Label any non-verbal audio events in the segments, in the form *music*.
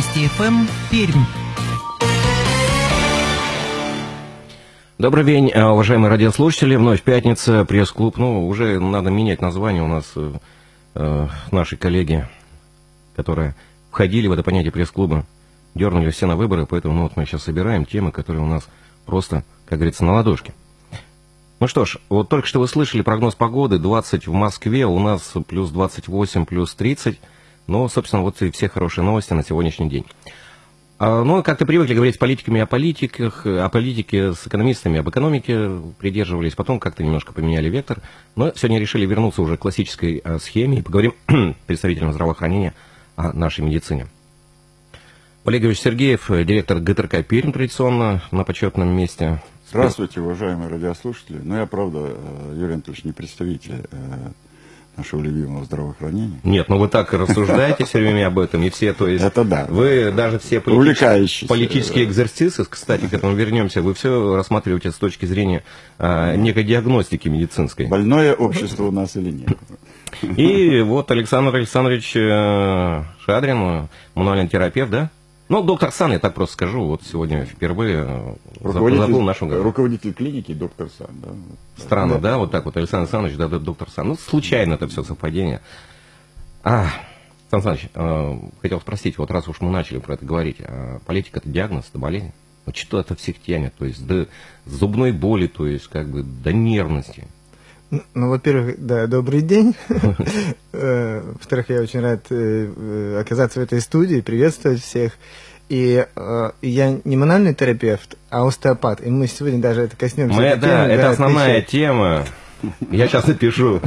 Вести ФМ, Пермь. Добрый день, э, уважаемые радиослушатели. Вновь пятница, пресс-клуб. Ну, уже надо менять название. У нас э, э, наши коллеги, которые входили в это понятие пресс-клуба, дернули все на выборы, поэтому ну, вот мы сейчас собираем темы, которые у нас просто, как говорится, на ладошке. Ну что ж, вот только что вы слышали прогноз погоды, 20 в Москве, у нас плюс 28, плюс 30. Ну, собственно, вот и все хорошие новости на сегодняшний день. А, ну, как-то привыкли говорить с политиками о политиках, о политике с экономистами, об экономике придерживались, потом как-то немножко поменяли вектор. Но сегодня решили вернуться уже к классической а, схеме и поговорим *clears throat* представителям здравоохранения о нашей медицине. Олегович Сергеев, директор ГТРК Пермь, традиционно на почетном месте. Здравствуйте, уважаемые радиослушатели. Ну, я, правда, э, Юрий Анатольевич, не представитель э, нашего любимого здравоохранения. Нет, ну вы так рассуждаете все время об этом, и все, то есть... Это да. Вы даже все политические, политические экзерсисы, кстати, к этому вернемся, вы все рассматриваете с точки зрения а, некой диагностики медицинской. Больное общество у нас или нет. И вот Александр Александрович э, Шадрин, мануальный терапевт, да? Ну, доктор Сан, я так просто скажу, вот сегодня впервые э, забыл нашу говору. Руководитель клиники доктор Сан, да. Странно, да, да вот так вот, Александр Александрович, да, доктор Сан. Ну, случайно это все совпадение. А, Сан Саныч, э, хотел спросить, вот раз уж мы начали про это говорить, а политика это диагноз, это болезнь? Вот что это всех тянет, то есть до зубной боли, то есть как бы до нервности. Ну, во-первых, да, добрый день. *laughs* Э, во-вторых, я очень рад э, оказаться в этой студии, приветствовать всех. И э, я не мануальный терапевт, а остеопат. И мы сегодня даже это коснемся. Мы, да, это основная тема. Я сейчас напишу.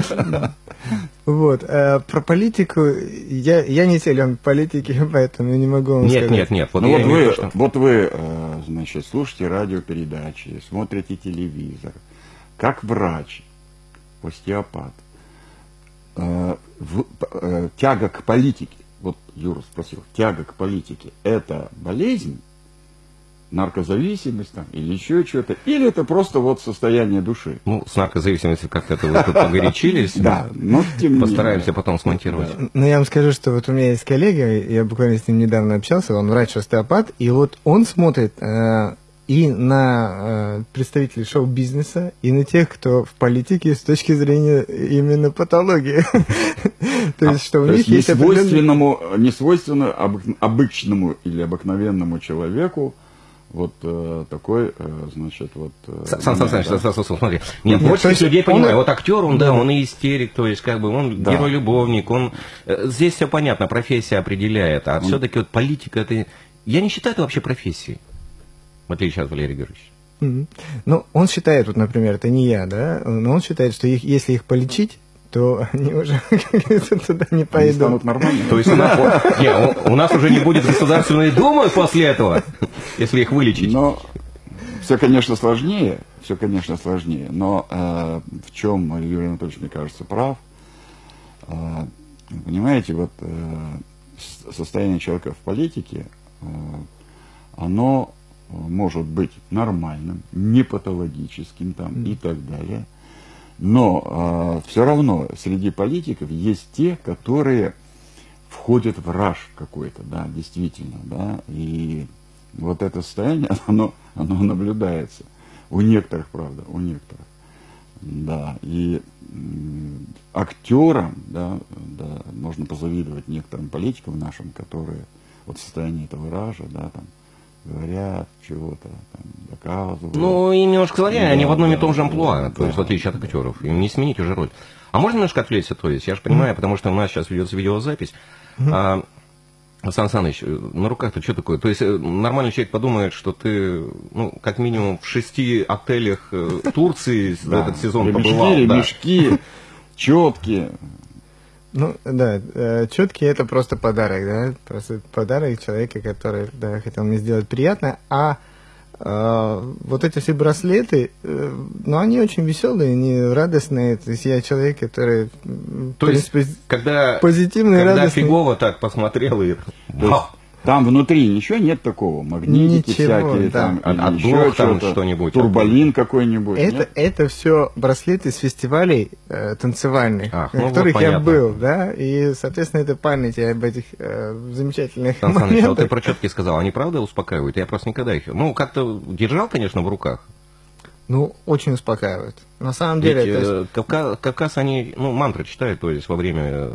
Вот. А про политику я, я не силен политики, *laughs* поэтому я не могу вам нет, сказать. Нет, нет, Вот, ну, вот, вы, что... вот вы, значит, слушаете радиопередачи, смотрите телевизор. Как врач, остеопат, э, в, э, тяга к политике, вот Юра спросил, тяга к политике, это болезнь, наркозависимость там, или еще что-то, или это просто вот состояние души? Ну, с наркозависимостью как-то вы тут погорячились. *laughs* Да, но тем Постараемся потом смонтировать. Ну, я вам скажу, что вот у меня есть коллега, я буквально с ним недавно общался, он врач-остеопат, и вот он смотрит э, и на э, представителей шоу-бизнеса, и на тех, кто в политике с точки зрения именно патологии. *laughs* То есть, что у них есть несвойственному, несвойственно обычному или обыкновенному человеку вот э, такой, э, значит, вот... Э, Сан Саныч, да? Сан, смотри, нет, нет больше людей понимаю, вот актер, он, да, он и истерик, то есть, как бы, он да. герой-любовник, он... Э, здесь все понятно, профессия определяет, а он... все-таки вот политика, это... Я не считаю это вообще профессией в отличие от Валерия Георгиевича. Mm-hmm. Ну, он считает, вот, например, это не я, да, но он считает, что их, если их полечить, то они уже *laughs* туда не пойдут. Они станут нормальными. То есть у нас, *laughs* не, у, у нас уже не будет Государственной Думы после этого, если их вылечить. Но все, конечно, сложнее, все, конечно, сложнее, но э, в чем Юрий Анатольевич, мне кажется, прав. Э, понимаете, вот э, состояние человека в политике, э, оно может быть нормальным, не патологическим там mm. и так далее. Но э, а, все равно среди политиков есть те, которые входят в раж какой-то, да, действительно, да, и вот это состояние, *laughs* оно, оно наблюдается. У некоторых, правда, у некоторых. Да, и актерам, да, да, можно позавидовать некоторым политикам нашим, которые вот в состоянии этого ража, да, там, говорят чего-то, там, доказывают. Ну, и немножко злодеи, да, они в одном и том же амплуа, да, то есть в отличие от актеров. Им не сменить уже роль. А можно немножко отвлечься, то есть, я же понимаю, mm потому что у нас сейчас ведется видеозапись. Mm-hmm. А, Сан Саныч, на руках-то что такое? То есть э, нормальный человек подумает, что ты, ну, как минимум в шести отелях э, Турции *laughs* этот сезон побывал. Ремешки, *laughs* четкие, ну, да, э, четкий это просто подарок, да, просто подарок человека, который, да, хотел мне сделать приятно, а э, вот эти все браслеты, э, ну, они очень веселые, они радостные, то есть я человек, который, то есть, принципе, когда, позитивный, когда радостный. фигово так посмотрел и... Там внутри ничего нет такого, магнитики Ничего, всякие, да. там, От- еще там что-нибудь. турболин какой-нибудь. Это, нет? это все браслеты с фестивалей э, танцевальных, Ах, на ну вот которых я понятно. был, да, и, соответственно, это память об этих э, замечательных Сан Саныч, а вот ты моментах. про четки сказал, они правда успокаивают? Я просто никогда их... Ну, как-то держал, конечно, в руках. Ну, очень успокаивает. На самом Ведь деле, это э, Кавка- Кавказ, они, ну, мантры читают, то есть во время, э,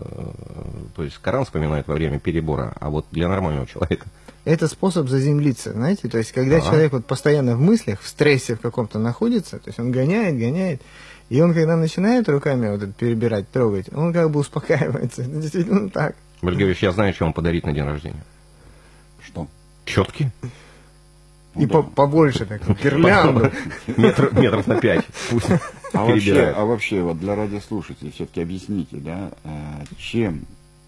то есть Коран вспоминают во время перебора, а вот для нормального человека. Это способ заземлиться, знаете, то есть когда Да. человек вот постоянно в мыслях, в стрессе в каком-то находится, то есть он гоняет, гоняет, и он когда начинает руками вот это перебирать, трогать, он как бы успокаивается. Это действительно так. Валерий я знаю, что вам подарить на день рождения. Что? Четки? Ну И да. по- побольше так, гирлянду. Метр- Метров на пять. Пусть А вообще, а вообще, вот для радиослушателей все-таки объясните, да, э, чем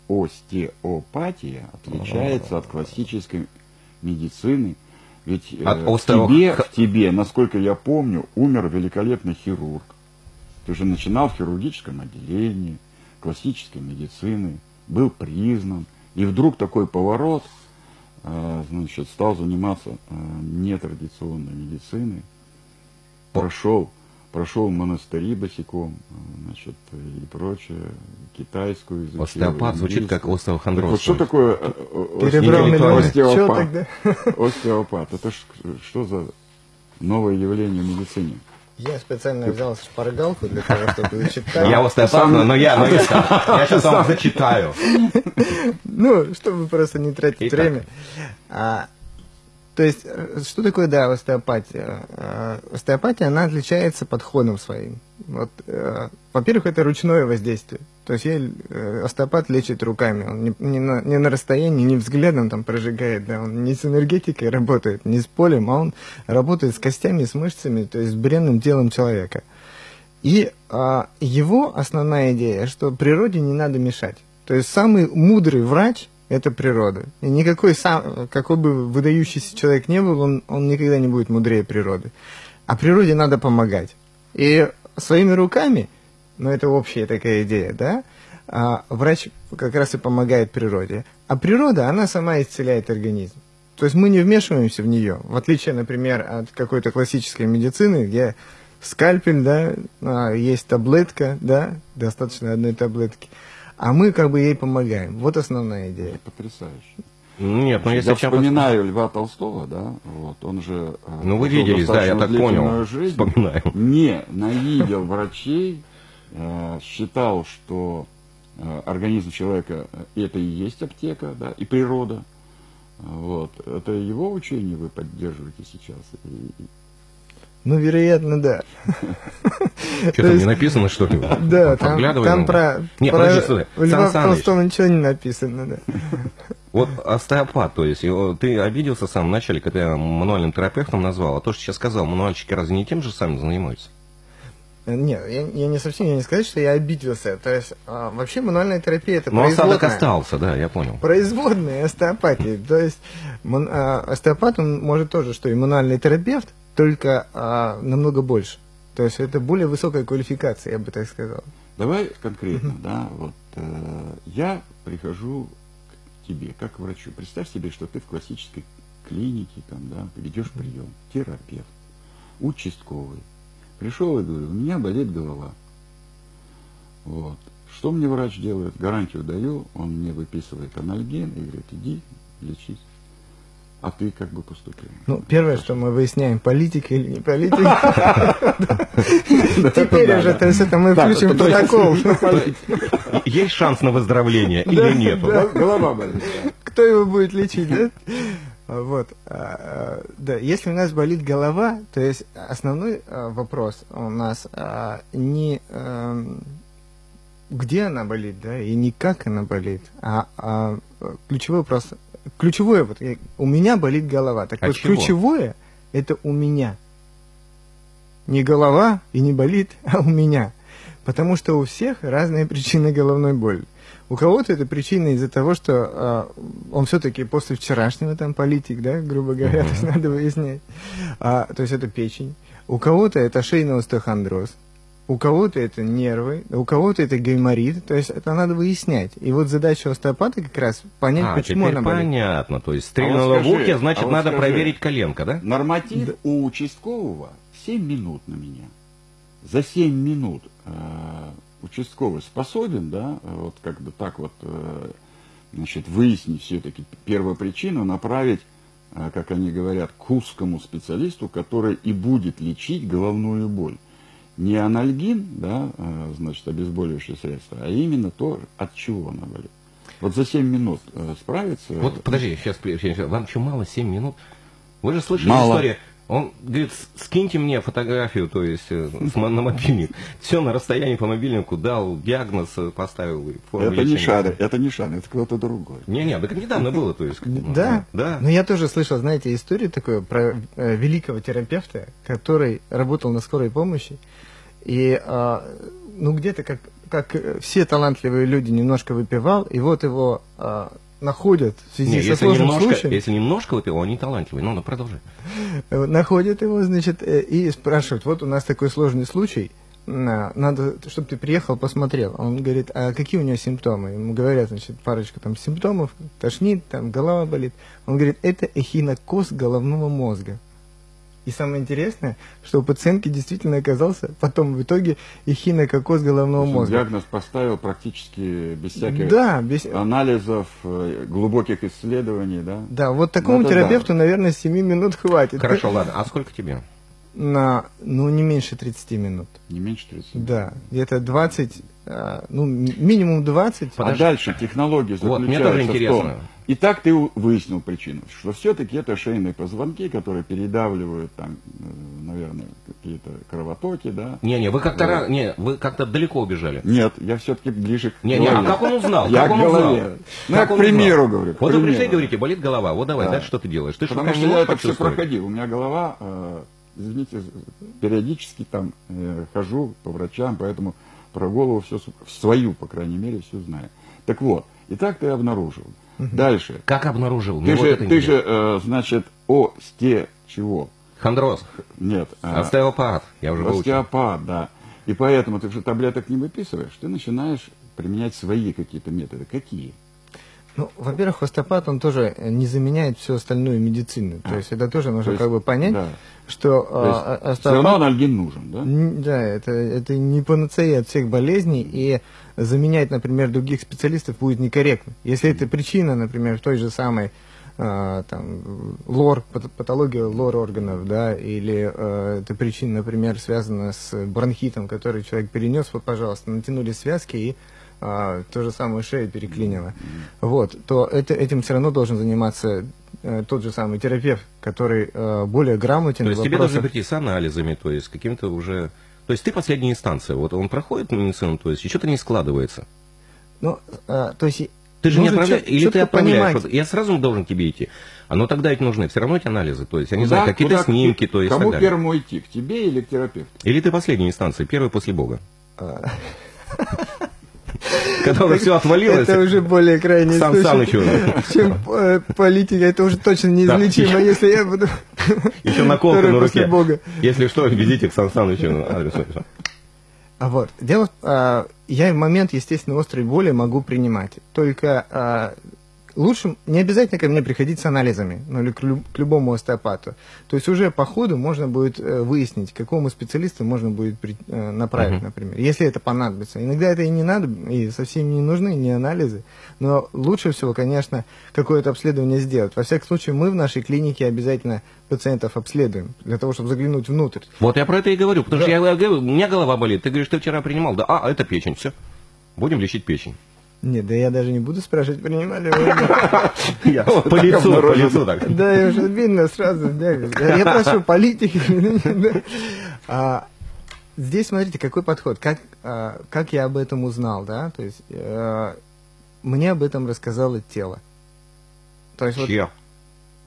остеопатия отличается от классической медицины? Ведь э, От в, остео- тебе, в тебе, насколько я помню, умер великолепный хирург. Ты же начинал в хирургическом отделении, классической медицины, был признан. И вдруг такой поворот, э, значит, стал заниматься э, нетрадиционной медициной, прошел, прошел монастыри босиком, э, значит, и прочее, китайскую изучил. Остеопат звучит как остеохондроз. Вот что такое э, э, Перебрал остеопат? остеопат? Это что за новое явление в медицине? Я специально взял шпаргалку для того, чтобы зачитать. Я остеопат, но я, но я, *laughs* я сейчас вам зачитаю. Ну, чтобы просто не тратить время. А, то есть, э, что такое, да, остеопатия? Э, Остеопатия, она отличается подходом своим. Вот, э, во-первых, это ручное воздействие. То есть, я, э, остеопат лечит руками. Он не, не на, не на расстоянии, не взглядом там прожигает, да, он не с энергетикой работает, не с полем, а он работает с костями, с мышцами, то есть с бренным телом человека. И а, его основная идея, что природе не надо мешать. То есть самый мудрый врач – это природа. И никакой сам, какой бы выдающийся человек не был, он, он никогда не будет мудрее природы. А природе надо помогать. И своими руками, ну это общая такая идея, да, а, врач как раз и помогает природе. А природа, она сама исцеляет организм. То есть мы не вмешиваемся в нее, в отличие, например, от какой-то классической медицины, где скальпель, да, а, есть таблетка, да, достаточно одной таблетки, а мы как бы ей помогаем. Вот основная идея. Потрясающе. Нет, ну если я чем вспоминаю Льва Толстого, да, вот, он же... э, Ну, вы виделись, да, я так понял. жизнь, Вспоминаю. Не ненавидел врачей, э, считал, что э, организм человека это и есть аптека, да, и природа. Вот. Это его учение вы поддерживаете сейчас? И- Ну, вероятно, да. *laughs* Что То там не написано, что ли? Да, там, про, Нет, подожди, стой. Льва. Толстого ничего не написано, да. Вот остеопат, то есть, ты обиделся в самом начале, когда я мануальным терапевтом назвал, а то, что сейчас сказал, мануальщики разве не тем же самым занимаются? Нет, я, я не совсем, я не сказать, что я обиделся. То есть, а, вообще мануальная терапия это осадок производная. остался, да, я понял. производная остеопатии. То есть мон- а, остеопат, он может тоже, что и мануальный терапевт, только а, намного больше. То есть это более высокая квалификация, я бы так сказал. Давай конкретно, да, вот э, я прихожу тебе как врачу. Представь себе, что ты в классической клинике, там, да, ведешь прием, терапевт, участковый. Пришел и говорю, у меня болит голова. Вот. Что мне врач делает? Гарантию даю, он мне выписывает анальген и говорит, иди лечись. А ты как бы поступил? Ну, первое, что мы выясняем, политик или не политик. *laughs* *laughs* Теперь уже, то есть это мы включим протокол. Есть шанс на выздоровление или нет? Голова болит. Кто его будет лечить, да? Вот. а, а, Да, если у нас болит голова, то есть основной а, вопрос у нас не эм, где она болит, да, и не как она болит, а, а, ключевой вопрос, ключевое, вот я- у меня болит голова, так От вот чего? ключевое это у меня. Не голова и не болит, а у меня. Потому что у всех разные причины головной боли. У кого-то это причина из-за того, что а, он все-таки после вчерашнего там политик, да, грубо говоря, *laughs* то есть надо выяснять. А, то есть это печень. У кого-то это шейный остеохондроз. У кого-то это нервы, у кого-то это гайморит, то есть это надо выяснять. И вот задача остеопата как раз понять, А, почему она болит. понятно. То есть А стрельнула вот в скажи, ухе, значит, а вот надо скажи. проверить коленка, да? Норматив у участкового 7 минут на меня. За 7 минут э, участковый способен, да, вот как бы так вот, э, значит, выяснить все-таки первопричину, направить, э, как они говорят, к узкому специалисту, который и будет лечить головную боль. Не анальгин, да, э, значит, обезболивающее средство, а именно то, от чего она болит. Вот за 7 минут э, справиться. Вот, подожди, сейчас, вам что, мало 7 минут? Вы же слышали Мало. историю. Он говорит, «С- скиньте мне фотографию, то есть э, на мобильник. Все на расстоянии по мобильнику дал, диагноз э, поставил. Это не лечения. Шарин, это не Шарин, это кто-то другой. Не-не, так недавно было, то есть. Да, Да. Но я тоже слышал, знаете, историю такую про великого терапевта, который работал на скорой помощи. И, а, ну, где-то, как, как э, все талантливые люди, немножко выпивал, и вот его а, находят в связи Не, со если сложным немножко, случаем. если немножко выпил, он не талантливый. Ну, ну, продолжай. Э, Находят его, значит, э, и спрашивают, вот у нас такой сложный случай, на- надо, чтобы ты приехал, посмотрел. Он говорит, а какие у него симптомы? Ему говорят, значит, парочка там симптомов, тошнит, там голова болит. Он говорит, это эхинокоз головного мозга. И самое интересное, что у пациентки действительно оказался потом в итоге эхинококоз головного То есть мозга. Диагноз поставил практически без всяких Да, без... анализов, э, глубоких исследований, да? да, вот такому Ну, это да. терапевту, наверное, 7 минут хватит. Хорошо, ладно. А сколько тебе? На, ну, не меньше 30 минут. Не меньше 30. Да, где-то 20, а, ну, ми- минимум 20. А Подожди. дальше технология Вот, мне заключается тоже в том, интересно. и так ты выяснил причину, что все-таки это шейные позвонки, которые передавливают там, э, наверное, какие-то кровотоки, да? Не-не, вы как-то Вот. не, вы как-то далеко убежали. Нет, я все-таки ближе к Не, не, а голове. как он узнал? Я как к он узнал? голове. Ну, я Как к он примеру узнал? говорю, к Вот вы пришли и примеру. говорите, болит голова. Вот давай, Да. дальше что ты делаешь? Ты Потому что, не я это все проходил. У меня голова, э, извините, периодически там э, хожу по врачам, поэтому про голову все, свою, по крайней мере, все знаю. Так вот, и так ты обнаружил. Дальше. Как обнаружил? Ты вот же, это ты же, э, значит, осте чего? Хондроз, Нет. э, остеопат, я уже выучил. остеопат, да. И поэтому ты же таблеток не выписываешь, ты начинаешь применять свои какие-то методы. Какие? Ну, во-первых, остеопат, он тоже э, не заменяет всю остальную медицину. То есть это тоже нужно То есть, как бы понять, да. что То есть а, а- все равно остеопат... анальгин нужен, да? Да, это, это не панацея от всех болезней, и заменять, например, других специалистов будет некорректно. Если это причина, например, той же самой а, там, лор, пат- патология лор органов, да, или э, эта причина, например, связана с бронхитом, который человек перенес, вот, пожалуйста, натянули связки и а, то же самое шею переклинило. Вот, то это, этим все равно должен заниматься э, тот же самый терапевт, который э, более грамотен. То есть тебе должны прийти с анализами, то есть каким-то уже... То есть ты последняя инстанция. Вот он проходит медицину, то есть и что-то не складывается. Ну, а, то есть... Ты же не отправляешь, или ты отправляешь. понимать. Вот я сразу должен к тебе идти. А ну тогда ведь нужны все равно эти анализы. То есть, я не Куда- знаю, какие-то снимки, то есть Кому так далее. первому идти, к тебе или к терапевту? Или ты последняя инстанция, первый после Бога. *laughs* *laughs* Когда все отвалилось, Это уже более крайний Сан случай, Санычу. чем э, политика. Это уже точно неизлечимо, если я буду... *laughs* еще наколка на руке. Бога. Если что, везите к Сан Санычу. А вот, дело, а, я в момент, естественно, острой боли могу принимать. Только а, лучше не обязательно ко мне приходить с анализами, ну или к, лю- к любому остеопату. То есть уже по ходу можно будет э, выяснить, к какому специалисту можно будет при- э, направить, Мгм. например, если это понадобится. Иногда это и не надо, и совсем не нужны ни анализы. Но лучше всего, конечно, какое-то обследование сделать. Во всяком случае, мы в нашей клинике обязательно пациентов обследуем, для того, чтобы заглянуть внутрь. Вот я про это и говорю, потому что я говорю, у меня голова болит. Ты говоришь, ты вчера принимал. Да, а, это печень, все. Будем лечить печень. Нет, да я даже не буду спрашивать, принимали вы нет. *laughs* По лицу, по лицу так. Да, я уже видно сразу. Я прошу политики. *laughs* А, Здесь смотрите, какой подход. Как, а, как я об этом узнал, да? То есть э, мне об этом рассказало тело. То есть вот Чье?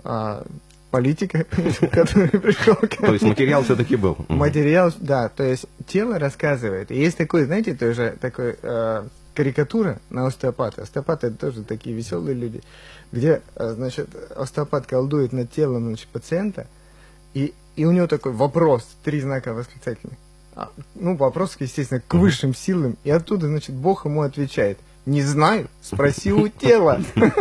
а, политика, *laughs* который пришел ко То есть материал все-таки был. Материал, да, то есть тело рассказывает. И есть такой, знаете, тоже такой э, карикатура на остеопата. Остеопаты это тоже такие веселые люди, где, э, значит, остеопат колдует над телом значит, пациента, и, и у него такой вопрос, три знака восклицательных. а, ну, вопрос, естественно, к высшим силам, и оттуда, значит, Бог ему отвечает, не знаю, спроси у тела. *laughs*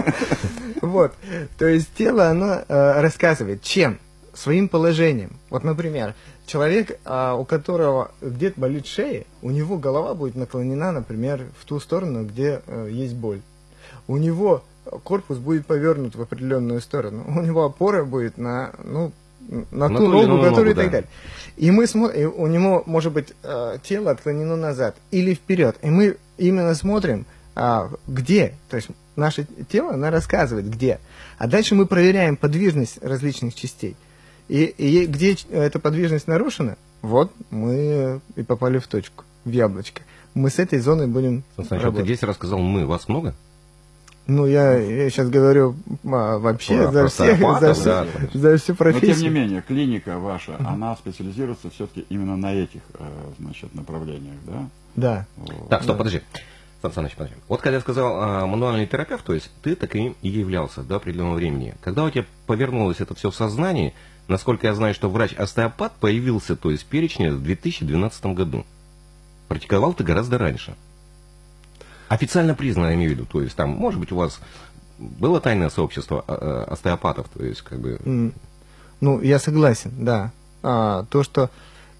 Вот, то есть тело, оно э, рассказывает, чем? Своим положением. Вот, например, человек, а, у которого где-то болит шея, у него голова будет наклонена, например, в ту сторону, где э, есть боль. У него корпус будет повернут в определенную сторону. У него опора будет на, ну, на, на ту ногу, которую и так далее. И мы смотрим, у него может быть э, тело отклонено назад или вперед. И мы именно смотрим, а, где, то есть наше тело, оно рассказывает, где. А дальше мы проверяем подвижность различных частей. И, и где эта подвижность нарушена, вот мы и попали в точку, в яблочко. Мы с этой зоной будем Сначала работать. ты здесь рассказал «мы». Вас много? Ну, я, я сейчас говорю а, вообще Про, за, всех, за, все, да. за всю профессию. Но, тем не менее, клиника ваша, mm-hmm. она специализируется все-таки именно на этих э, значит, направлениях, да? Да. Вот. Так, стоп, да. подожди. Сан Саныч, подожди. Вот когда я сказал а, мануальный терапевт, то есть ты таким и являлся до определенного времени. Когда у тебя повернулось это все в сознании, насколько я знаю, что врач-остеопат появился, то есть в перечне в 2012 году. Практиковал ты гораздо раньше. Официально признано, я имею в виду. То есть там, может быть, у вас было тайное сообщество а, а, остеопатов, то есть как бы... Ну, я согласен, да. А, то, что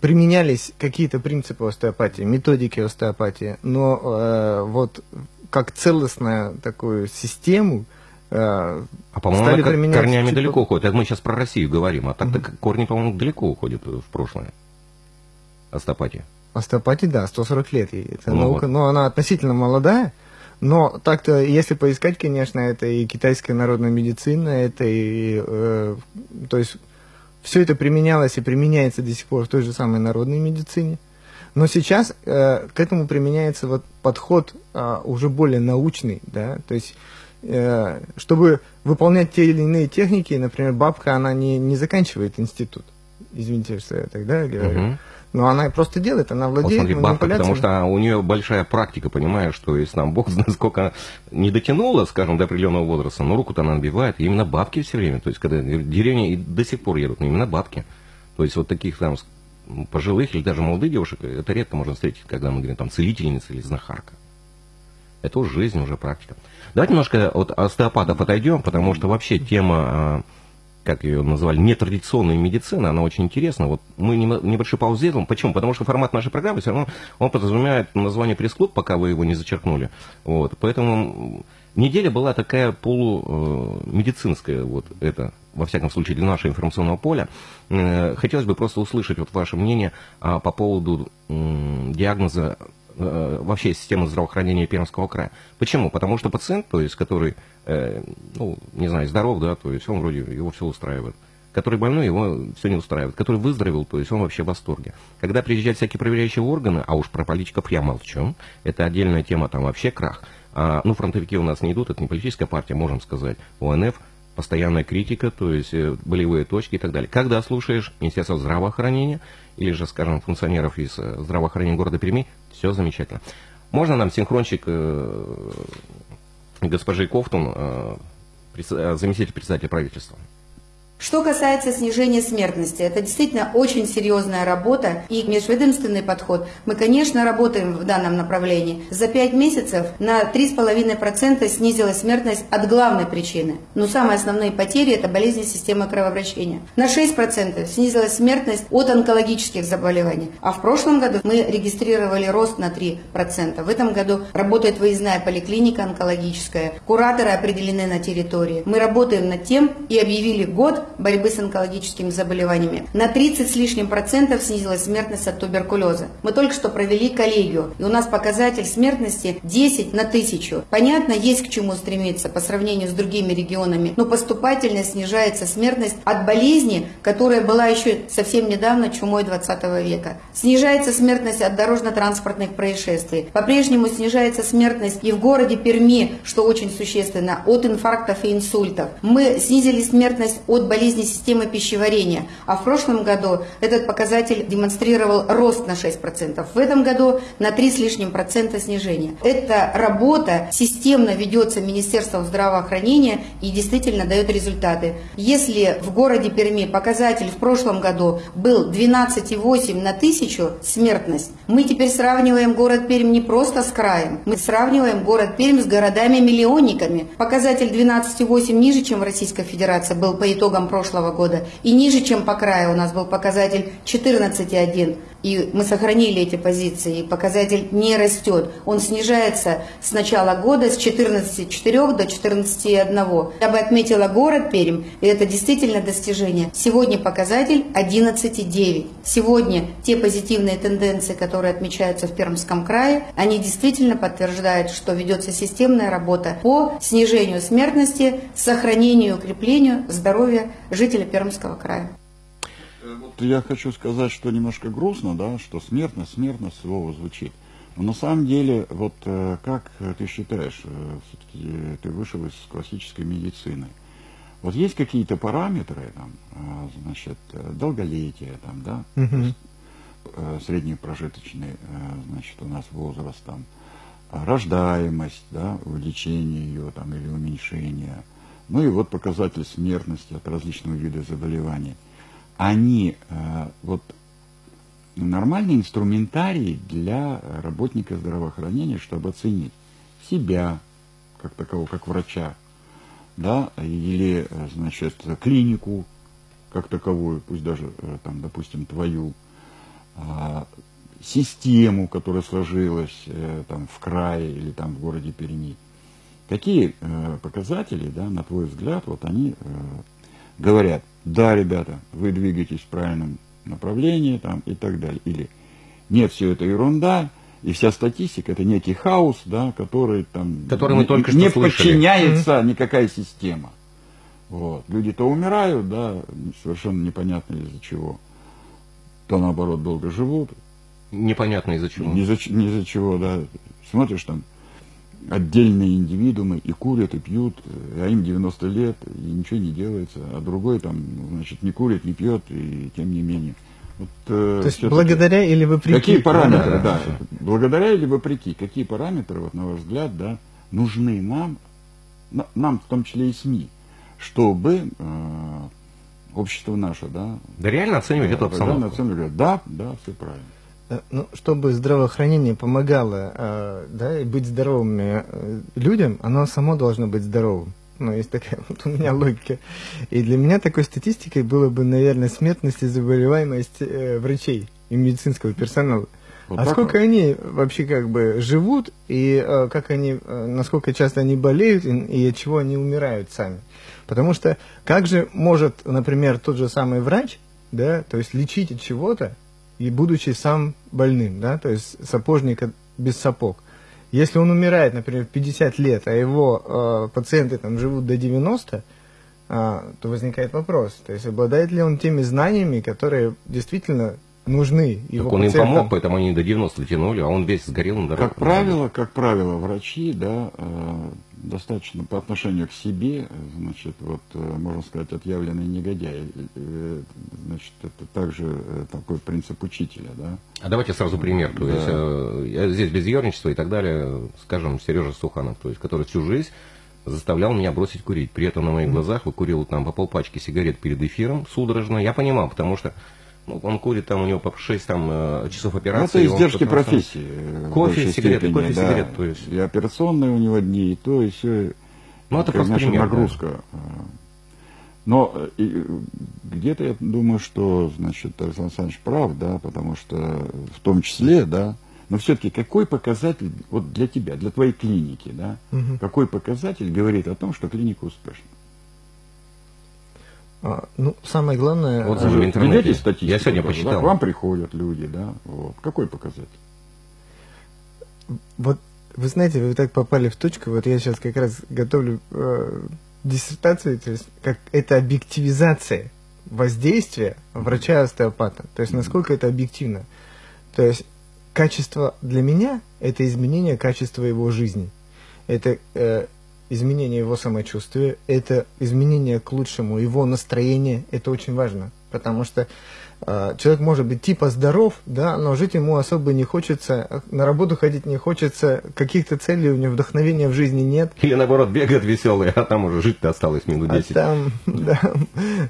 применялись какие-то принципы остеопатии, методики остеопатии, но э, вот как целостную такую систему э, а по-моему, применять корнями чуть далеко уходит. Это мы сейчас про Россию говорим, а так-то mm-hmm. корни, по-моему, далеко уходят в прошлое. Остеопатия. Остеопатии, да, 140 лет ей. Это ну наука, вот. но она относительно молодая. Но так-то, если поискать, конечно, это и китайская народная медицина, это и, э, то есть, все это применялось и применяется до сих пор в той же самой народной медицине. Но сейчас э, к этому применяется вот подход э, уже более научный, да, то есть, э, чтобы выполнять те или иные техники, например, бабка, она не, не заканчивает институт. Извините, что я тогда говорю. Uh-huh. Но она просто делает, она владеет вот смотри, бабка, потому что у нее большая практика, понимаешь, что если нам Бог знает, сколько не дотянула, скажем, до определенного возраста, но руку-то она набивает, и именно бабки все время, то есть когда деревни и до сих пор едут, но именно бабки. То есть вот таких там пожилых или даже молодых девушек, это редко можно встретить, когда мы говорим там целительница или знахарка. Это уже жизнь, уже практика. Давайте немножко от остеопатов отойдем, потому что вообще тема а, как ее называли, нетрадиционная медицина, она очень интересна. Вот мы небольшой паузу сделаем. Почему? Потому что формат нашей программы все равно, он подразумевает название пресс-клуб, пока вы его не зачеркнули. Вот. Поэтому неделя была такая полумедицинская, э, вот это, во всяком случае, для нашего информационного поля. Э, хотелось бы просто услышать вот ваше мнение а, по поводу диагноза вообще системы здравоохранения Пермского края. Почему? Потому что пациент, то есть, который э, ну, не знаю, здоров, да, то есть он вроде его все устраивает. Который больной, его все не устраивает. Который выздоровел, то есть он вообще в восторге. Когда приезжают всякие проверяющие органы, а уж про политиков я молчу, это отдельная тема, там вообще крах. А, ну, фронтовики у нас не идут, это не политическая партия, можем сказать. ОНФ, постоянная критика, то есть э, болевые точки и так далее. Когда слушаешь Министерство здравоохранения или же, скажем, функционеров из э, здравоохранения города Перми, все замечательно. Можно нам синхрончик э, госпожи Кофтун, э, э, заместитель председателя правительства. Что касается снижения смертности, это действительно очень серьезная работа и межведомственный подход. Мы, конечно, работаем в данном направлении. За пять месяцев на 3,5% снизилась смертность от главной причины. Но самые основные потери – это болезни системы кровообращения. На 6% снизилась смертность от онкологических заболеваний. А в прошлом году мы регистрировали рост на 3%. В этом году работает выездная поликлиника онкологическая. Кураторы определены на территории. Мы работаем над тем и объявили год борьбы с онкологическими заболеваниями. На 30 с лишним процентов снизилась смертность от туберкулеза. Мы только что провели коллегию, и у нас показатель смертности 10 на тысячу. Понятно, есть к чему стремиться по сравнению с другими регионами, но поступательно снижается смертность от болезни, которая была еще совсем недавно чумой 20 века. Снижается смертность от дорожно-транспортных происшествий. По-прежнему снижается смертность и в городе Перми, что очень существенно, от инфарктов и инсультов. Мы снизили смертность от болезней болезни системы пищеварения. А в прошлом году этот показатель демонстрировал рост на 6%. В этом году на 3 с лишним процента снижения. Эта работа системно ведется Министерством здравоохранения и действительно дает результаты. Если в городе Перми показатель в прошлом году был 12,8 на тысячу смертность, мы теперь сравниваем город Пермь не просто с краем, мы сравниваем город Пермь с городами-миллионниками. Показатель 12,8 ниже, чем в Российской Федерации был по итогам прошлого года, и ниже, чем по краю у нас был показатель 14,1 и мы сохранили эти позиции, и показатель не растет. Он снижается с начала года с 14,4 до 14,1. Я бы отметила город Пермь, и это действительно достижение. Сегодня показатель 11,9. Сегодня те позитивные тенденции, которые отмечаются в Пермском крае, они действительно подтверждают, что ведется системная работа по снижению смертности, сохранению и укреплению здоровья жителей Пермского края. Вот я хочу сказать, что немножко грустно, да, что смертность, смертность слово звучит. Но на самом деле, вот э, как ты считаешь, э, все-таки ты вышел из классической медицины, вот есть какие-то параметры, там, э, значит, долголетие, там, да, Мгм. средний прожиточный, значит, у нас возраст, там, рождаемость, да, увеличение ее, там, или уменьшение, ну и вот показатель смертности от различных видов заболеваний они э, вот нормальный инструментарий для работника здравоохранения, чтобы оценить себя как такового, как врача, да, или, э, значит, клинику как таковую, пусть даже, э, там, допустим, твою, а, систему, которая сложилась там в крае или там в городе Перми. Какие показатели, да, на твой взгляд, вот они говорят, да, ребята, вы двигаетесь в правильном направлении там, и так далее. Или нет, все это ерунда, и вся статистика это некий хаос, да, который там Который мы не, только что не слышали. подчиняется никакая система. Вот. Люди-то умирают, да, совершенно непонятно из-за чего. То наоборот долго живут, Непонятно из-за чего. ни за, ни за чего, да. Смотришь там отдельные индивидуумы и курят, и пьют, а им 90 лет, и ничего не делается, а другой там, значит, не курит, не пьет, и тем не менее. Вот, э, То есть благодаря или вопреки? Какие параметры, да, да, благодаря или вопреки, какие параметры, вот, на ваш взгляд, да, нужны нам, на- нам в том числе и СМИ, чтобы э, общество наше, да, Да реально оценивать эту определенно обстановку. оценивали, да, да, все правильно. Э, Ну, чтобы здравоохранение помогало э, да, и быть здоровыми э, людям, оно само должно быть здоровым. Ну, есть такая *laughs* вот у меня логика. И для меня такой статистикой было бы, наверное, смертность и заболеваемость э, врачей и медицинского персонала. Вот а сколько вот. они вообще как бы живут, и э, как они, э, насколько часто они болеют, и, и от чего они умирают сами. Потому что как же может, например, тот же самый врач, да, то есть лечить от чего-то, и будучи сам больным, да, то есть сапожник без сапог. Если он умирает, например, в 50 лет, а его э, пациенты там живут до 90, а, то возникает вопрос, то есть обладает ли он теми знаниями, которые действительно нужны его Так он им пациентам? помог, поэтому они до 90 тянули, а он весь сгорел на дороге. Как правило, как правило, врачи, да, э, достаточно по отношению к себе, значит, вот, э, можно сказать, отъявленные негодяи. Э, Значит, это также э, такой принцип учителя, да. А давайте сразу пример. То Да. есть, э, я здесь без ерничества и так далее, скажем, Сережа Суханов, то есть, который всю жизнь заставлял меня бросить курить. При этом на моих глазах выкурил там по полпачки сигарет перед эфиром судорожно. Я понимал, потому что ну, он курит там, у него по 6 там, э, часов Ну, операции. это издержки профессии. Кофе, сигареты, степени, кофе, да. сигарет, то есть. И операционные у него дни, и то, и все. Ну, это просто пример, да. нагрузка. э. Но э, где-то я думаю, что, значит, Александр Александрович прав, да, потому что в том числе, да, но все-таки какой показатель, вот для тебя, для твоей клиники, да, Мгм. какой показатель говорит о том, что клиника успешна? А, ну, самое главное... Вот в Вы интернете. ведете статистику? Я сегодня тоже, да? почитал. К вам приходят люди, да, вот. Какой показатель? Вот вы знаете, вы так попали в точку. Вот я сейчас как раз готовлю э, диссертацию, то есть как это объективизация воздействия врача-остеопата. То есть насколько это объективно. То есть качество для меня это изменение качества его жизни. Это э, изменение его самочувствия, это изменение к лучшему его настроения, это очень важно, потому что человек может быть типа здоров, да, но жить ему особо не хочется, на работу ходить не хочется, каких-то целей у него вдохновения в жизни нет. Или наоборот бегает веселый, а там уже жить-то осталось минут А 10. там, *laughs* да,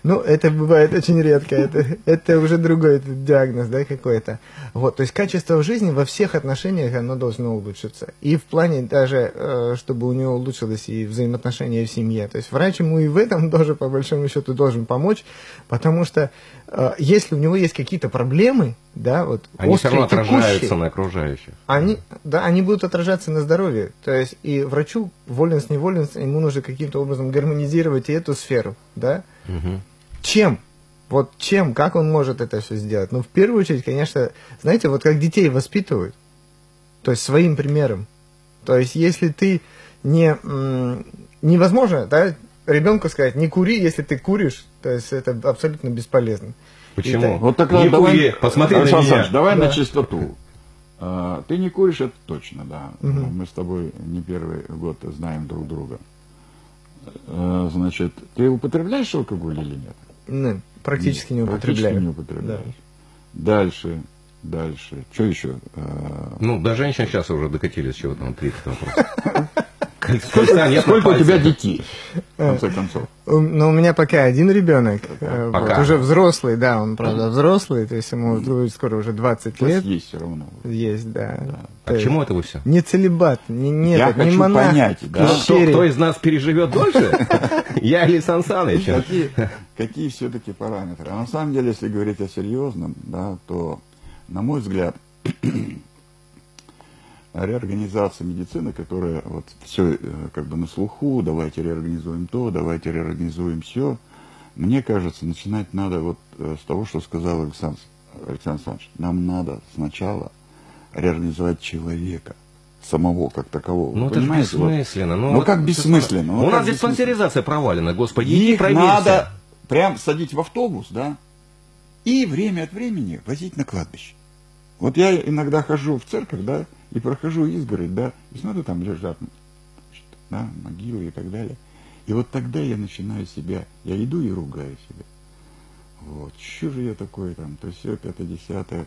ну, это бывает очень редко, это, это уже другой диагноз, да, какой-то. Вот, то есть качество жизни во всех отношениях, оно должно улучшиться. И в плане даже, э, чтобы у него улучшилось и взаимоотношения в семье. То есть врач ему и в этом *laughs* тоже, по большому счету, должен помочь, потому что э, если него есть какие-то проблемы, да, вот, Они все равно острые, отражаются текущие, на окружающих. они, да, они будут отражаться на здоровье. То есть и врачу, волен с неволен, ему нужно каким-то образом гармонизировать и эту сферу, да. Мгм. Чем? Вот чем, как он может это все сделать? Ну, в первую очередь, конечно, знаете, вот как детей воспитывают, то есть своим примером. То есть если ты не... невозможно, да, ребенку сказать, не кури, если ты куришь, то есть это абсолютно бесполезно. Почему? Итак, Вот тогда не давай, кури, посмотри на Александр меня. Александрович, давай Да. на чистоту. А, Ты не куришь, это точно, да. Ну, Мы с тобой не первый год знаем друг друга. А, Значит, ты употребляешь алкоголь или нет? Ну, практически не Практически употребляю. не употребляешь. Дальше, дальше. Что еще? А, Ну, до женщин сейчас уже докатились, чего там, третий вопрос. *laughs* Нет на Сколько у тебя детей, в конце концов? Ну, у меня пока один ребенок, э, вот, Пока. уже взрослый, да, он, правда, взрослый, то есть ему будет скоро уже 20 То есть лет. есть все равно. Есть, да. А То к чему это вы все? Не целебат, не, не, Я не хочу монах, понять, да. Кто, из нас переживет дольше? *laughs* Я или Сан Саныч? Какие, какие все-таки параметры? А на самом деле, если говорить о серьезном, да, то, на мой взгляд, реорганизация медицины, которая вот все как бы на слуху, давайте реорганизуем то, давайте реорганизуем все, мне кажется, начинать надо вот э, с того, что сказал Александр, Александр Александрович. Нам надо сначала реорганизовать человека, самого как такового. Ну, это же Понимаете, вот. бессмысленно. Ну, вот как бессмысленно? Ну, У нас бессмысленно? диспансеризация провалена, господи, иди Их проверься. надо прям садить в автобус, да, и время от времени возить на кладбище. Вот я иногда хожу в церковь, да, и прохожу изгородь, да, и смотрю, там лежат да, могилы и так далее. И вот тогда я начинаю себя, я иду и ругаю себя. Вот, что же я такой там, то все, пятое, десятое,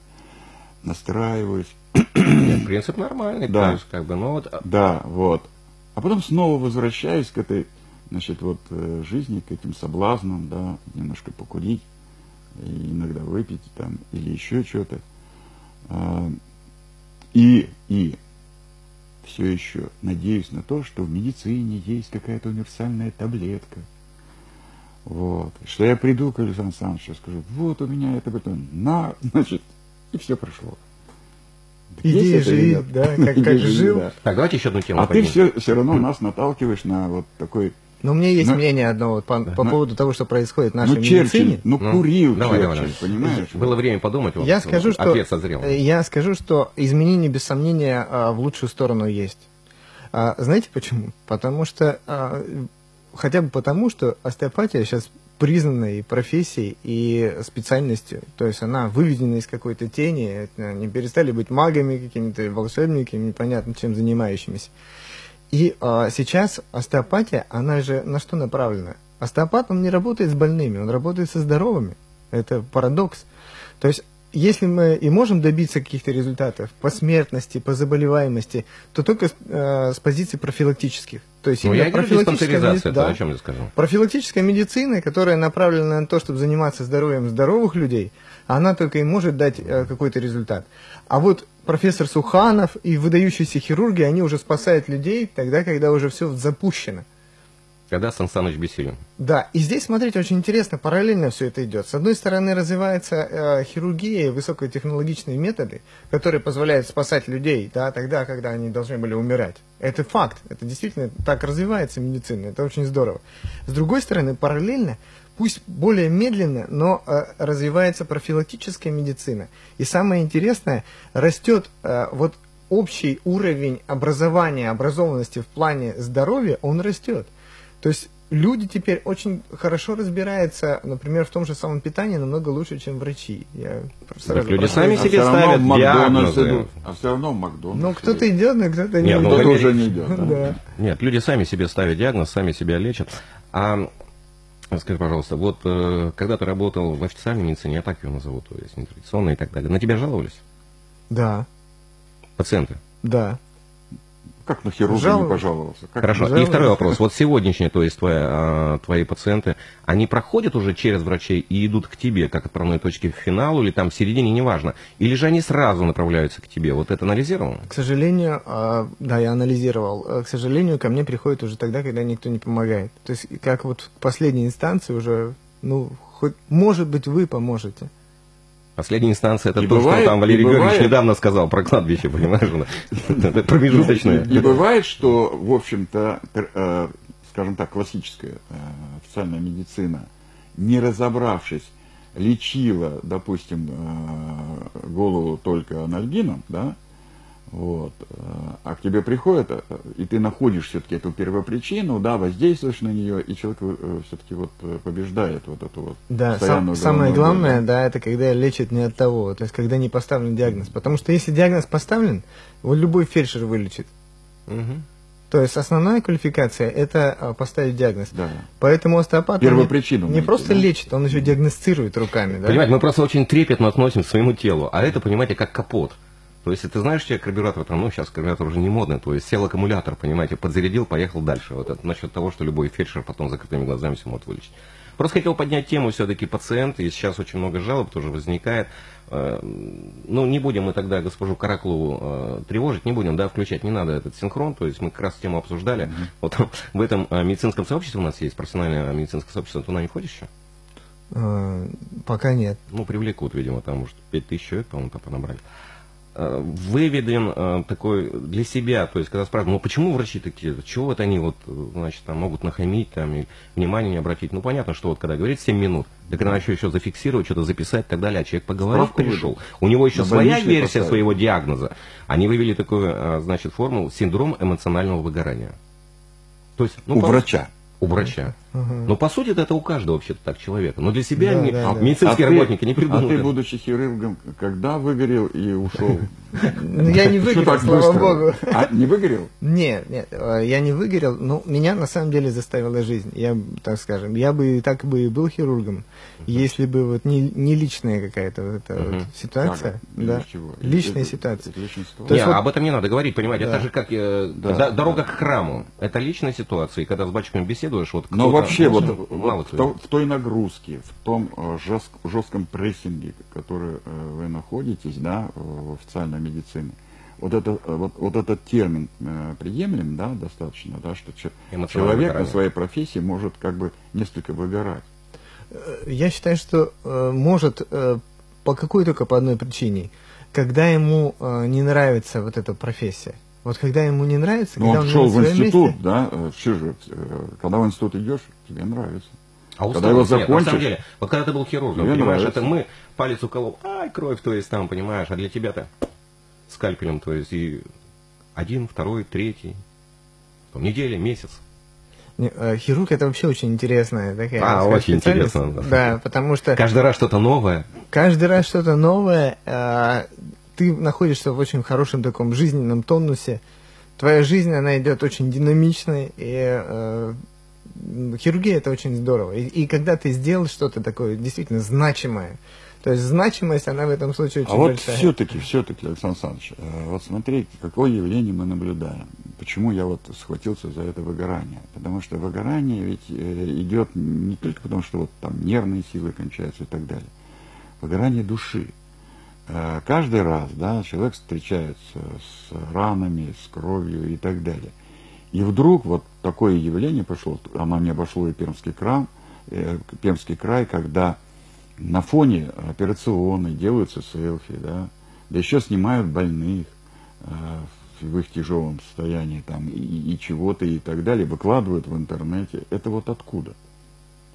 настраиваюсь, Нет, принцип нормальный, Да. то есть, как бы, ну вот, а, Да, вот. А потом снова возвращаюсь к этой, значит, вот э, жизни, к этим соблазнам, да, немножко покурить, иногда выпить там, или еще что-то. И, и все еще надеюсь на то, что в медицине есть какая-то универсальная таблетка. Вот. Что я приду к Александру Александровичу и скажу, вот у меня это потом, на, значит, и все прошло. Иди живи, да, как- *laughs* Иди как жил. да. так, давайте еще одну тему А ты поднимем. все, все равно нас наталкиваешь на вот такой, Но у меня есть Ну, мнение одно вот по, по ну, поводу того, что происходит в нашей ну, Черчилль, медицине. ну, Ну, курил давай, Черчилль, давай, понимаешь? Было время подумать, вот, Я скажу, что ответ созрел. э, я скажу, что изменения без сомнения а, в лучшую сторону есть. А, знаете почему? Потому что а, хотя бы потому, что остеопатия сейчас признанной профессией и специальностью. То есть она выведена из какой-то тени, не перестали быть магами, какими-то волшебниками, непонятно чем занимающимися. И а, сейчас остеопатия, она же на что направлена? Остеопат, он не работает с больными, он работает со здоровыми. Это парадокс. То есть, если мы и можем добиться каких-то результатов по смертности, по заболеваемости, то только э, с позиций профилактических. То есть Ну, я профилактическая диспансеризация, меди- это да. о чем я скажу. Профилактическая медицина, которая направлена на то, чтобы заниматься здоровьем здоровых людей, она только и может дать э, какой-то результат. А вот профессор Суханов и выдающиеся хирурги, они уже спасают людей тогда, когда уже все запущено. Когда Сан Саныч бессилен. Да, и здесь, смотрите, очень интересно, параллельно все это идет. С одной стороны, развивается э, хирургия, высокотехнологичные методы, которые позволяют спасать людей, да, тогда, когда они должны были умирать. Это факт, это действительно так развивается медицина, это очень здорово. С другой стороны, параллельно, пусть более медленно, но э, развивается профилактическая медицина. И самое интересное, растет э, вот общий уровень образования, образованности в плане здоровья, он растет. То есть люди теперь очень хорошо разбираются, например, в том же самом питании намного лучше, чем врачи. Я Так люди сами А себе ставят диагнозы. идут. А все равно в Макдональдс. Ну, кто-то идет, но кто-то не идет. Кто-то уже не идет. да. Да. Нет, люди сами себе ставят диагноз, сами себя лечат. А скажи, пожалуйста, вот э, когда ты работал в официальной медицине, я так ее назову, то есть нетрадиционной и так далее, на тебя жаловались Да, пациенты? да. Как на хирурга Жал- не пожаловался? Как Хорошо. жаловались. И второй вопрос. Вот сегодняшние, то есть твои, а, твои пациенты, они проходят уже через врачей и идут к тебе, как отправной точки в финал, или там в середине, неважно. Или же они сразу направляются к тебе? Вот это анализировано? К сожалению, а, да, я анализировал. А, К сожалению, ко мне приходит уже тогда, когда никто не помогает. То есть, как вот в последней инстанции уже, ну, хоть, может быть, вы поможете. Последняя инстанция, это И то, бывает- что там Валерий и Георгиевич бывает- недавно сказал про кладбище, понимаешь? Это промежуточное. Не бывает, что, в общем-то, э, скажем так, классическая э, официальная медицина, не разобравшись, лечила, допустим, э, голову только анальгином, да, вот, э, а к тебе приходят, э, и ты находишь все-таки эту первопричину, да, воздействуешь на нее, и человек все-таки вот э, побеждает вот эту вот Да, сам- самое боль, главное, да. это когда лечат не от того, то есть когда не поставлен диагноз. Потому что если диагноз поставлен, вот любой фельдшер вылечит. Мгм. То есть основная квалификация это а, поставить диагноз. Да. Поэтому остеопат он не- Первопричину не, найти, просто да? лечит, он еще диагностирует руками. Да? Понимаете, мы просто очень трепетно относимся к своему телу, а это, понимаете, как капот. То есть, ты знаешь, тебе карбюратор, там, ну, сейчас карбюратор уже не модный, то есть, сел аккумулятор, понимаете, подзарядил, поехал дальше. Вот это насчет того, что любой фельдшер потом закрытыми глазами все может вылечить. Просто хотел поднять тему все-таки пациента, и сейчас очень много жалоб тоже возникает. Э, Ну, не будем мы тогда госпожу Караклову э, тревожить, не будем, да, включать, не надо этот синхрон, то есть мы как раз тему обсуждали. Вот в этом э, медицинском сообществе у нас есть профессиональное медицинское сообщество, туда не входишь еще? Пока нет. Ну, привлекут, видимо, там, может, 5000 человек, по-моему, там понабрали. Выведен э, такой для себя, то есть, когда спрашивают, ну, почему врачи такие, чего вот они вот, э, значит, там, могут нахамить, там, и внимание не обратить. Ну, понятно, что вот, когда говорит 7 минут, так надо еще, еще зафиксировать, что-то записать и так далее, а человек поговорить Справку пришел. У него еще своя версия поставить. своего диагноза. Они вывели такую, э, значит, формулу синдром эмоционального выгорания. То есть, ну, У по- врача. У врача. Но по сути это у каждого вообще-то так человека. Но для себя Да, ми- да, да. медицинские А ты- работники не А придумали. ты, будучи хирургом, когда выгорел и ушел? Ну, я не выгорел, слава быстро? богу. А, не выгорел? Нет, нет, э, я не выгорел, но меня на самом деле заставила жизнь. Я, так скажем, я бы так бы и был хирургом, если бы вот не, не личная какая-то вот эта вот Мгм. ситуация. Да. Личная ситуация. из личной То ситуации. Не, есть вот- об этом не надо говорить, понимаете, это же как э, дорога к храму. Это личная ситуация, и когда с батюшками беседуешь, вот Но кто-то- вообще, вот, ну, в, той нагрузке, в том э, жест- жестком прессинге, э, вы находитесь, да, в официальной медицине, вот, это, э, вот, вот этот термин э, приемлем, да, достаточно, да, что человек на своей профессии может как бы несколько выгорать. Я считаю, что э, может э, по какой только по одной причине. Когда ему э, не нравится вот эта профессия. Вот когда ему не нравится, Но когда он не шел в институт, месте, да, э, все же, э, когда в институт идешь, тебе нравится. А Когда его усталость нет. На самом закончишь, деле, вот когда ты был хирургом, понимаешь, нравится. это мы палец уколол, ай, кровь, то есть там, понимаешь, а для тебя-то скальпелем, то есть и один, второй, третий, там, неделя, месяц. Э, хирург это вообще очень интересная такая. А, сказать, очень интересно, да. Да, потому что Каждый раз что-то новое. каждый раз что-то новое, э, ты находишься в очень хорошем таком жизненном тонусе. Твоя жизнь, она идет очень динамичной, и э, хирургия это очень здорово. И, и когда ты сделал что-то такое действительно значимое, то есть значимость, она в этом случае очень А вот большая. все-таки, все-таки, Александр Александрович, э, вот смотрите, какое явление мы наблюдаем. Почему я вот схватился за это выгорание? Потому что выгорание ведь э, идет не только потому, что вот там нервные силы кончаются и так далее. Выгорание души. Э, Каждый раз, да, человек встречается с ранами, с кровью и так далее. И вдруг вот такое явление пошло, оно не обошло и Пермский край, Пермский край, когда на фоне операционной делаются селфи, да, да еще снимают больных э, в их тяжелом состоянии там и, и чего-то и так далее, выкладывают в интернете. Это вот откуда?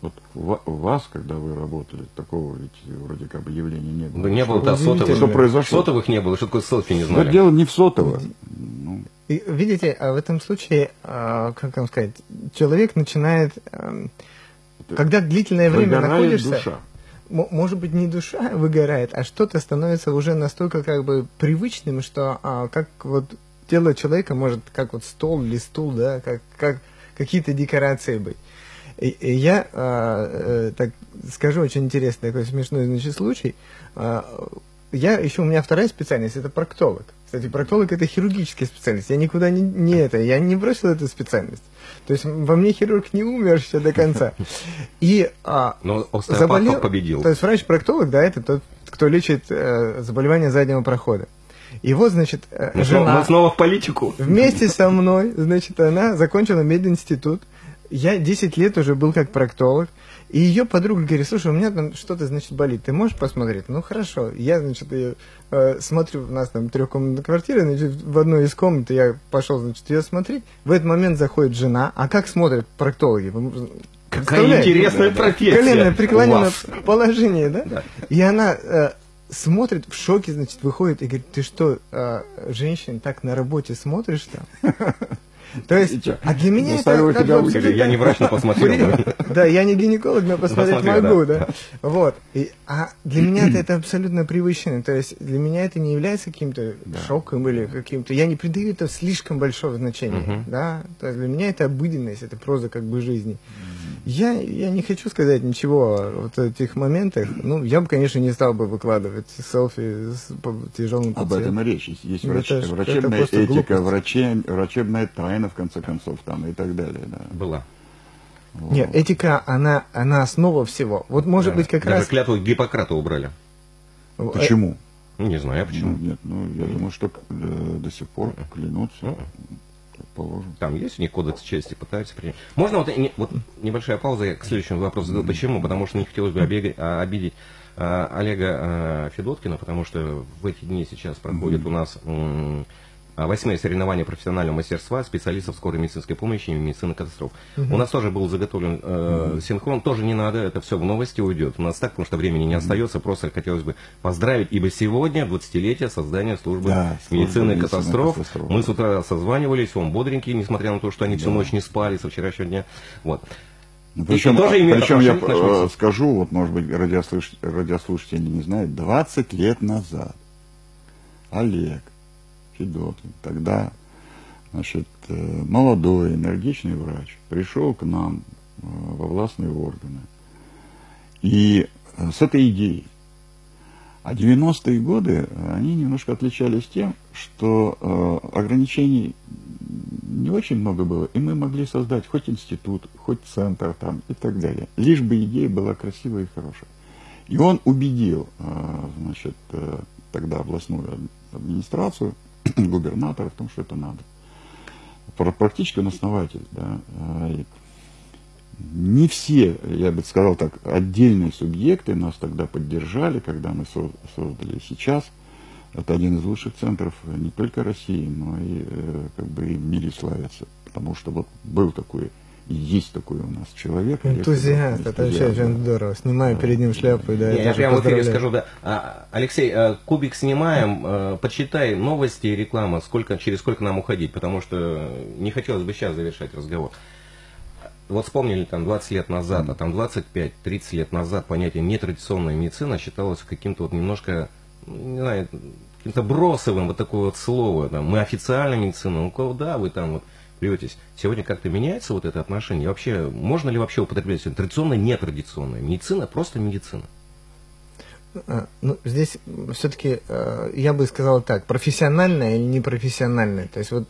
Вот у ва- у вас, когда вы работали, такого ведь вроде как бы явления не было. Ну, не было да, сотовых. что произошло? Сотовых не было, что такое селфи не Но знали. дело не в сотово. Ну, И, видите, а в этом случае, а, как вам сказать, человек начинает, эм, когда длительное время Выгорает находишься, душа. Может быть, не душа выгорает, а что-то становится уже настолько как бы привычным, что а, как вот тело человека может, как вот стол или стул, да, как, как какие-то декорации быть. И, и я а, э, так скажу очень интересный такой смешной значит, случай. А, я еще у меня вторая специальность это проктолог. Кстати, проктолог это хирургическая специальность. Я никуда не, не это, я не бросил эту специальность. То есть во мне хирург не умер еще до конца. *laughs* И а, Но заболел- победил. То есть врач-проктолог, да, это тот, кто лечит э, заболевания заднего прохода. И вот, значит, э, Мы жена мы снова в политику. вместе со мной, значит, она закончила мединститут. Я 10 лет уже был как проктолог. И ее подруга говорит, слушай, у меня там что-то, значит, болит. Ты можешь посмотреть? Ну, хорошо. Я, значит, ее, э, смотрю, у нас там трехкомнатная квартира, значит, в одной из комнат я пошел, значит, ее смотреть. В этот момент заходит жена. А как смотрят проктологи? Какая интересная профессия. Коленное преклоненное положение, да? Да. И она э, смотрит, в шоке, значит, выходит и говорит, ты что, э, женщин так на работе смотришь там? То есть, а для меня Заставила это... как бы. Скажи, я не врач, но посмотрел. да. Я не гинеколог, но посмотреть могу, да. Вот. А для меня это, абсолютно привычно. То есть для меня это не является каким-то шоком или каким-то... Я не придаю это слишком большого значения. Да? То есть для меня это обыденность, это проза как бы жизни. Я, я не хочу сказать ничего о вот этих моментах. Ну, я бы, конечно, не стал бы выкладывать селфи с по- тяжелым Об пациентом. этом и речь. Есть, есть врач- это это врачебная просто этика, глупость. враче- врачебная тайна, в конце концов, там и так далее. Да. Была. Вот. Нет, этика, она, она основа всего. Вот может Да. быть как Даже раз... клятву Гиппократа убрали. Почему? Ну, не знаю почему. Ну, нет, ну, я думаю, что э, до сих пор клянутся, Положено. Там есть у них кодекс чести, пытаются принять. Можно вот, не- вот небольшая пауза, я к следующему вопросу задал. Почему? Потому что не хотелось бы обега- а, обидеть а, Олега а, Федоткина, потому что в эти дни сейчас проходит у нас восьмое соревнование профессионального мастерства специалистов скорой медицинской помощи и медицины катастроф. У нас тоже был заготовлен э, синхрон, тоже не надо, это все в новости уйдет. У нас так, потому что времени не остается, просто хотелось бы поздравить, ибо сегодня 20-летие создания службы Да, медицины катастроф. катастроф. Мы с утра созванивались, он бодренький, несмотря на то, что они всю ночь не спали со вчерашнего дня. Вот. Причем, тоже причем я э, скажу, вот, может быть, радиослуш- радиослушатели не знают, 20 лет назад Олег Федоткин, тогда значит, э, молодой, энергичный врач, пришел к нам э, во властные органы. И э, с этой идеей. А 90-е годы, они немножко отличались тем, что ограничений не очень много было, и мы могли создать хоть институт, хоть центр там и так далее. Лишь бы идея была красивая и хорошая. И он убедил, значит, тогда областную администрацию, *clears throat* губернатора в том, что это надо. Пр- Практически он основатель, да. и Не все, я бы сказал так, отдельные субъекты нас тогда поддержали, когда мы со- создали сейчас. Это один из лучших центров не только России, но и э, как бы и в мире славится. Потому что вот был такой, и есть такой у нас человек. Энтузиаст, это вообще очень да. здорово. Снимаю перед ним шляпу, да, я даже прямо в эфире скажу, да. А, Алексей, а, кубик снимаем, э, почитай новости и реклама, сколько, через сколько нам уходить, потому что не хотелось бы сейчас завершать разговор. Вот вспомнили там 20 лет назад, а там 25-30 лет назад понятие нетрадиционная медицина считалось каким-то вот немножко, ну, не знаю, каким-то бросовым, вот такое вот слово. Там, мы официальная медицина, ну куда вы там вот плетесь? Сегодня как-то меняется вот это отношение? И вообще, можно ли вообще употреблять сегодня традиционная, нетрадиционная медицина, просто медицина? А, Ну, здесь все-таки я бы сказал так, профессиональное или непрофессиональное. То есть вот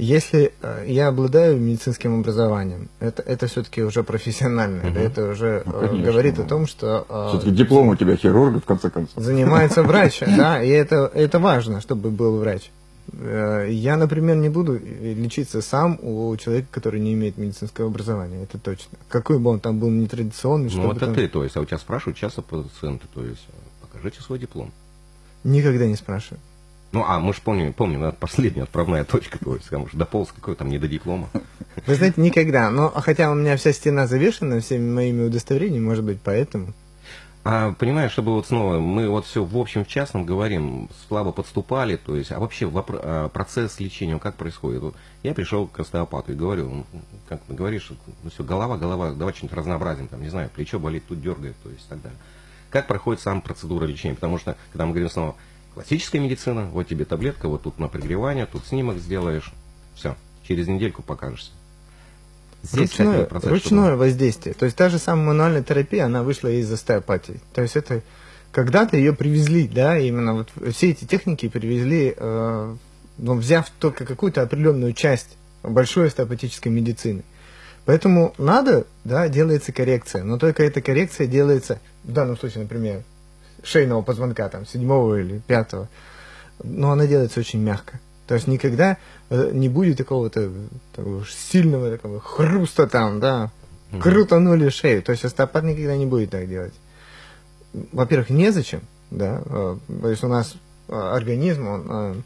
если э, я обладаю медицинским образованием, это, это все-таки уже профессиональное, да, это уже Ну, э, конечно, говорит да. о том, что э, Все-таки диплом у тебя хирурга, в конце концов. занимается врач, *laughs* да, и это, это важно, чтобы был врач. Э, Я, например, не буду лечиться сам у человека, который не имеет медицинского образования, это точно. Какой бы он там был нетрадиционный, Ну, чтобы это там- ты, то есть, а у тебя спрашивают часто пациенты, то есть, покажите свой диплом. Никогда не спрашиваю. Ну, а мы же помним, помним, это последняя отправная точка, то есть, там уже дополз какой там не до диплома. Вы знаете, никогда. Но хотя у меня вся стена завешена всеми моими удостоверениями, может быть, поэтому. А понимаешь, чтобы вот снова, мы вот все в общем, в частном говорим, слабо подступали, то есть, а вообще а процесс лечения, как происходит? Вот я пришел к остеопату и говорю, как ты говоришь, ну все, голова, голова, давай что-нибудь разнообразим, там, не знаю, плечо болит, тут дергает, то есть, и так далее. Как проходит сам процедура лечения? Потому что, когда мы говорим снова, классическая медицина, вот тебе таблетка, вот тут на прогревание, тут снимок сделаешь, все, через недельку покажешься. Ручное, процесс, ручное чтобы... воздействие. То есть та же самая мануальная терапия, она вышла из остеопатии. То есть это когда-то ее привезли, да, именно вот все эти техники привезли, э, ну, взяв только какую-то определенную часть большой остеопатической медицины. Поэтому надо, да, делается коррекция, но только эта коррекция делается, в данном случае, например, шейного позвонка, там, седьмого или пятого, но она делается очень мягко. То есть никогда э, не будет такого-то такого сильного такого хруста там, да, крутанули шею. То есть остеопат никогда не будет так делать. Во-первых, незачем, да, э, то есть у нас э, организм, он,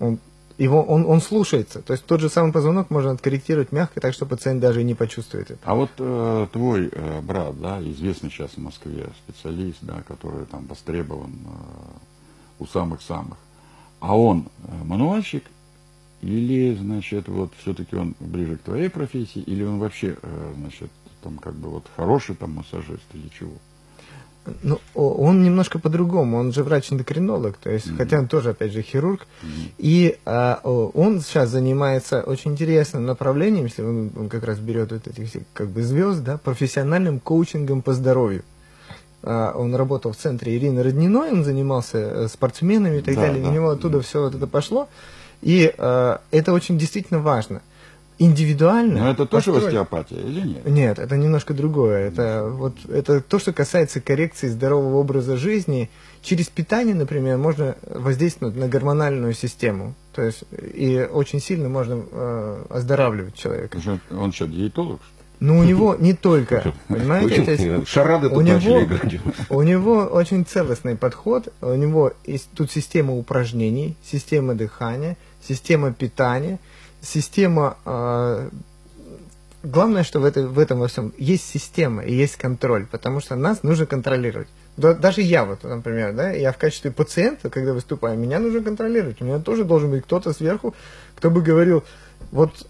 он его, он, он слушается. То есть тот же самый позвонок можно откорректировать мягко, так что пациент даже и не почувствует это. А вот э, твой э, брат, да, известный сейчас в Москве специалист, да, который там востребован э, у самых-самых, а он э, мануальщик или, значит, вот все-таки он ближе к твоей профессии, или он вообще, э, значит, там как бы вот хороший там массажист или чего? Ну, он немножко по-другому, он же врач-эндокринолог, то есть, mm-hmm. хотя он тоже, опять же, хирург, mm-hmm. и а, он сейчас занимается очень интересным направлением, если он, он как раз берет вот этих как бы звезд, да, профессиональным коучингом по здоровью. А, он работал в центре Ирины Родниной, он занимался э, спортсменами и так да, далее, да. у него оттуда все вот это пошло. И э, это очень действительно важно. Индивидуально. Но это тоже построить... остеопатия или нет? Нет, это немножко другое. Это, вот, это то, что касается коррекции здорового образа жизни. Через питание, например, можно воздействовать на гормональную систему. То есть и очень сильно можно э, оздоравливать человека. Он что, диетолог? Что ну, у него не только, понимаете, то есть, *laughs* шарады у него, у него очень целостный подход, у него есть тут система упражнений, система дыхания, система питания, система... Э, главное, что в, это, в этом во всем есть система и есть контроль, потому что нас нужно контролировать. Да, даже я, вот, например, да, я в качестве пациента, когда выступаю, меня нужно контролировать. У меня тоже должен быть кто-то сверху, кто бы говорил, вот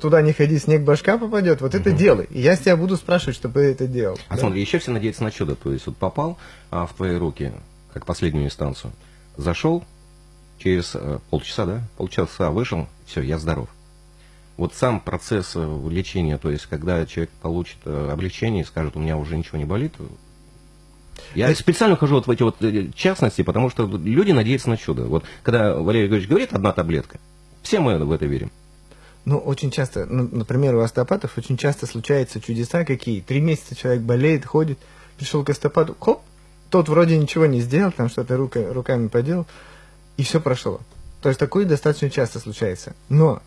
туда не ходи, снег башка попадет, вот угу. это делай. И я с тебя буду спрашивать, чтобы ты это делал. А да? смотри, еще все надеются на чудо. То есть вот попал а, в твои руки, как последнюю инстанцию, зашел, через а, полчаса, да, полчаса вышел, все, я здоров. Вот сам процесс э, лечения, то есть когда человек получит а, облегчение и скажет, у меня уже ничего не болит, я специально хожу вот в эти вот частности, потому что люди надеются на чудо. Вот когда Валерий Григорьевич говорит одна таблетка, все мы в это верим. Ну, очень часто, ну, например, у остеопатов очень часто случаются чудеса какие. Три месяца человек болеет, ходит, пришел к остеопату, хоп, тот вроде ничего не сделал, там что-то рукой, руками поделал, и все прошло. То есть такое достаточно часто случается. Но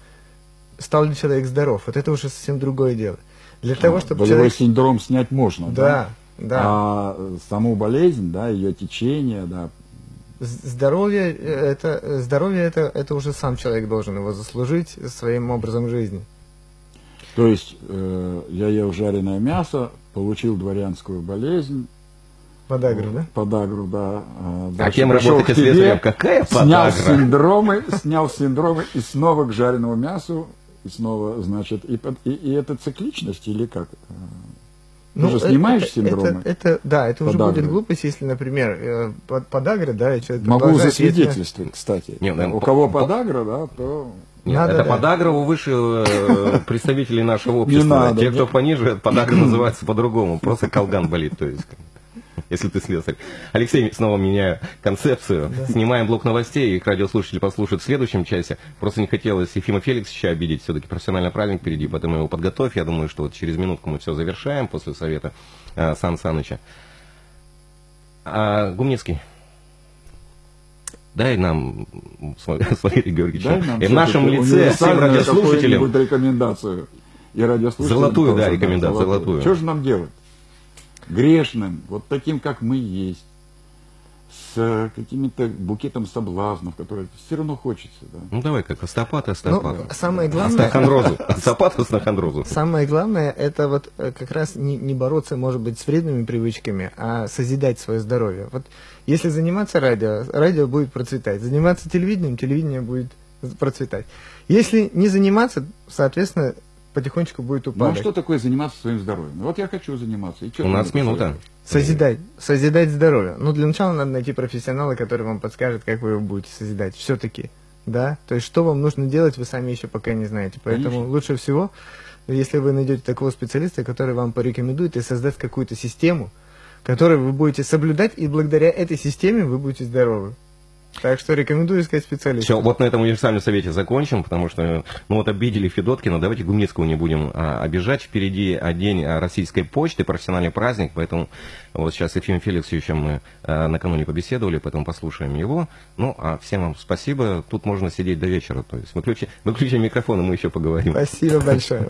стал ли человек здоров, вот это уже совсем другое дело. Для того, а, чтобы Болевой человек... синдром снять можно, да? Да, да. А саму болезнь, да, ее течение, да, здоровье э, это здоровье это это уже сам человек должен его заслужить своим образом жизни. То есть э, я ел жареное мясо, получил дворянскую болезнь. Подагру, да? Подагру, да. Э, а кем работаете слесарем? Какая подагра? Снял синдромы, снял синдромы и снова к жареному мясу, и снова, значит, и, и, и это цикличность или как? Ну, Ты же снимаешь это, синдромы? Это, это, да, это уже будет глупость, если, например, э, под, подагра, да, и человек Могу засвидетельствовать, кстати. Нет, ну, У кого подагра, да, то... Нет, надо, это да. подагра у выше э, представителей нашего общества. Не надо, Те, кто пониже, подагра *clears throat* называется по-другому. Просто колган болит, то есть *laughs* если ты слесарь. Алексей, снова меняю концепцию. Да. Снимаем блок новостей, их радиослушатели послушают в следующем часе. Просто не хотелось Ефима Феликсовича обидеть, все-таки профессиональный праздник впереди, поэтому его подготовь. Я думаю, что вот через минутку мы все завершаем после совета э, Сан Саныча. А, Гумницкий. Дай нам, Валерий *laughs* Георгиевич, Дай нам и в нашем лице всем радиослушателям рекомендацию. И радиослушателям золотую, да, рекомендацию, золотую. Что же нам делать? Грешным, вот таким, как мы есть. с какими-то букетом соблазнов, которые все равно хочется. Да. Ну давай как остопат и остопат. Ну, самое главное... Астахондрозу. Остопат и астахондрозу. Самое главное, это вот э, как раз не, не бороться, может быть, с вредными привычками, а созидать свое здоровье. Вот если заниматься радио, радио будет процветать. Заниматься телевидением, телевидение будет процветать. Если не заниматься, соответственно, потихонечку будет Ну а упадок. что такое заниматься своим здоровьем? Ну, Вот я хочу заниматься. И У нас минута. Созидать. Созидать здоровье. Ну, для начала надо найти профессионала, который вам подскажет, как вы его будете созидать. Все-таки. Да? То есть, что вам нужно делать, вы сами еще пока не знаете. Поэтому Конечно. лучше всего, если вы найдете такого специалиста, который вам порекомендует и создаст какую-то систему, которую вы будете соблюдать, и благодаря этой системе вы будете здоровы. Так что рекомендую искать специалиста. Все, вот на этом универсальном совете закончим, потому что, ну вот обидели Федоткина, давайте Гумницкого не будем а, обижать. Впереди а, день а, российской почты, профессиональный праздник, поэтому вот сейчас с Ефимом Феликсовичем мы а, накануне побеседовали, поэтому послушаем его. Ну, а всем вам спасибо. Тут можно сидеть до вечера, то есть выключи, выключи микрофон, и мы еще поговорим. Спасибо большое.